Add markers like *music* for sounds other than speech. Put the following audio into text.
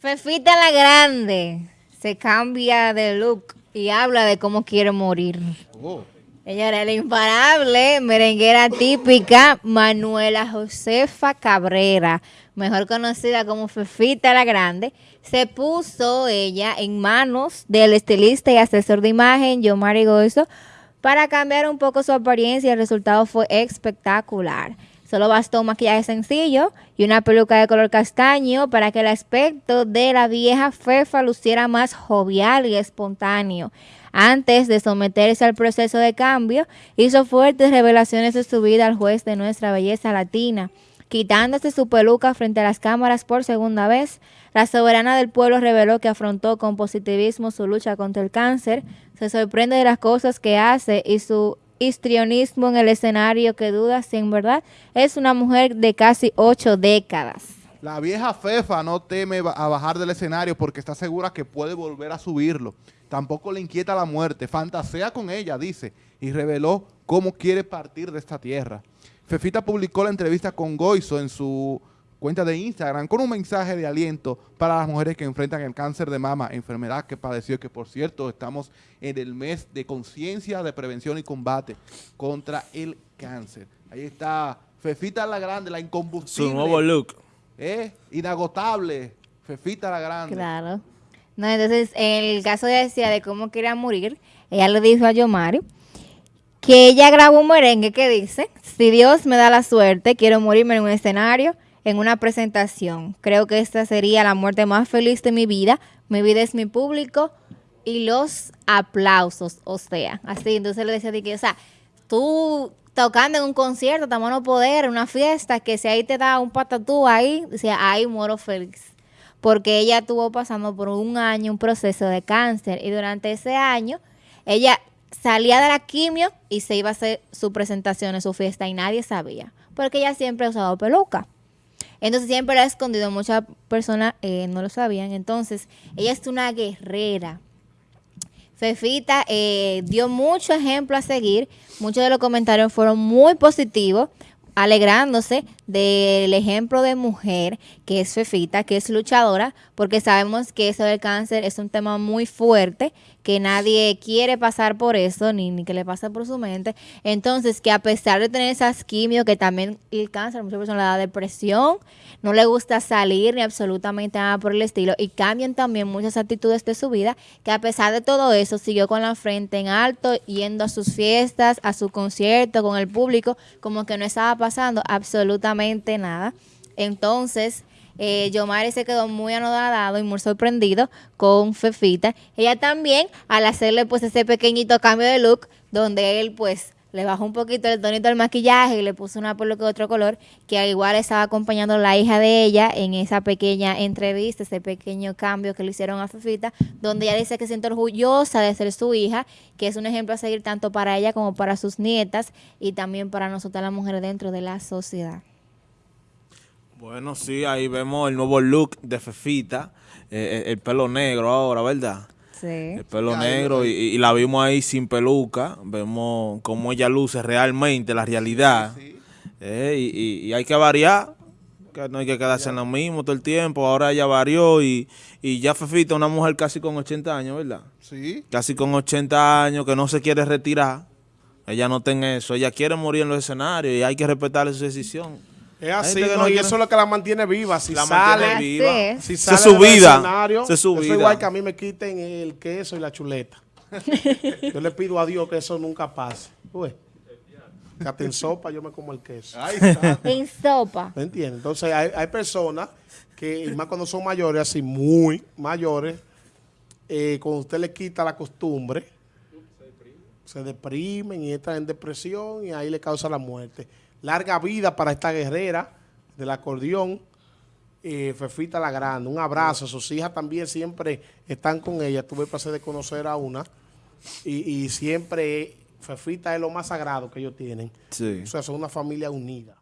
Fefita la Grande se cambia de look y habla de cómo quiere morir. Oh. Ella era la imparable merenguera típica Manuela Josefa Cabrera, mejor conocida como Fefita la Grande, se puso ella en manos del estilista y asesor de imagen Yomari Goizo para cambiar un poco su apariencia y el resultado fue espectacular. Solo bastó un maquillaje sencillo y una peluca de color castaño para que el aspecto de la vieja Fefa luciera más jovial y espontáneo. Antes de someterse al proceso de cambio, hizo fuertes revelaciones de su vida al juez de nuestra belleza latina. Quitándose su peluca frente a las cámaras por segunda vez, la soberana del pueblo reveló que afrontó con positivismo su lucha contra el cáncer, se sorprende de las cosas que hace y su histrionismo en el escenario que duda si en verdad es una mujer de casi ocho décadas. La vieja Fefa no teme a bajar del escenario porque está segura que puede volver a subirlo. Tampoco le inquieta la muerte, fantasea con ella, dice, y reveló cómo quiere partir de esta tierra. Fefita publicó la entrevista con Goizo en su cuenta de Instagram con un mensaje de aliento para las mujeres que enfrentan el cáncer de mama, enfermedad que padeció, que por cierto estamos en el mes de conciencia de prevención y combate contra el cáncer. Ahí está Fefita la Grande, la incombustible. Su nuevo look. ¿eh? Inagotable, Fefita la Grande. Claro. No, entonces, en el caso de decía de cómo quería morir, ella le dijo a Yomari que ella grabó un merengue que dice, si Dios me da la suerte, quiero morirme en un escenario en una presentación. Creo que esta sería la muerte más feliz de mi vida. Mi vida es mi público y los aplausos, o sea, así. Entonces le decía o sea, tú tocando en un concierto, estamos no poder, en una fiesta, que si ahí te da un patatú ahí, decía, ahí muero feliz. Porque ella estuvo pasando por un año un proceso de cáncer y durante ese año ella salía de la quimio y se iba a hacer su presentación en su fiesta y nadie sabía. Porque ella siempre ha usado peluca. Entonces siempre lo ha escondido, muchas personas eh, no lo sabían. Entonces, ella es una guerrera. Fefita eh, dio mucho ejemplo a seguir. Muchos de los comentarios fueron muy positivos, alegrándose del ejemplo de mujer que es Fefita, que es luchadora, porque sabemos que eso del cáncer es un tema muy fuerte, que nadie quiere pasar por eso, ni, ni que le pase por su mente. Entonces, que a pesar de tener esas quimios, que también el cáncer, muchas personas le da depresión, no le gusta salir ni absolutamente nada por el estilo, y cambian también muchas actitudes de su vida, que a pesar de todo eso, siguió con la frente en alto, yendo a sus fiestas, a su concierto, con el público, como que no estaba pasando absolutamente nada. Entonces, eh, Yomari se quedó muy anodado y muy sorprendido con Fefita. Ella también, al hacerle pues ese pequeñito cambio de look, donde él pues le bajó un poquito el tonito del maquillaje y le puso una peluca de otro color, que igual estaba acompañando la hija de ella en esa pequeña entrevista, ese pequeño cambio que le hicieron a Fefita, donde ella dice que siente orgullosa de ser su hija, que es un ejemplo a seguir tanto para ella como para sus nietas y también para nosotras las mujeres dentro de la sociedad. Bueno, sí, ahí vemos el nuevo look de Fefita, eh, eh, el pelo negro ahora, ¿verdad? Sí. El pelo negro y, la vimos ahí sin peluca, vemos cómo ella luce realmente, la realidad. Eh, y, hay que variar, que no hay que quedarse en lo mismo todo el tiempo, ahora ella varió y, y ya Fefita, una mujer casi con 80 años, ¿verdad? Sí. Casi con 80 años, que no se quiere retirar, ella no tiene eso, ella quiere morir en los escenarios y hay que respetarle su decisión. Es así, no, y eso es lo que la mantiene viva. Si la sale, viva. Si sale se su vida. Se su vida. igual que a mí me quiten el queso y la chuleta. *laughs* yo le pido a Dios que eso nunca pase. Uy, que en sopa yo me como el queso. *laughs* en sopa. ¿Me entiendes? Entonces hay, hay, personas que, más cuando son mayores, así muy mayores, eh, cuando usted le quita la costumbre, se deprimen y entran en depresión y ahí le causa la muerte. Larga vida para esta guerrera del acordeón, eh, Fefita la Grande. Un abrazo. Sus hijas también siempre están con ella. Tuve el placer de conocer a una. Y, siempre Fefita es lo más sagrado que ellos tienen. Sí. O sea, son una familia unida.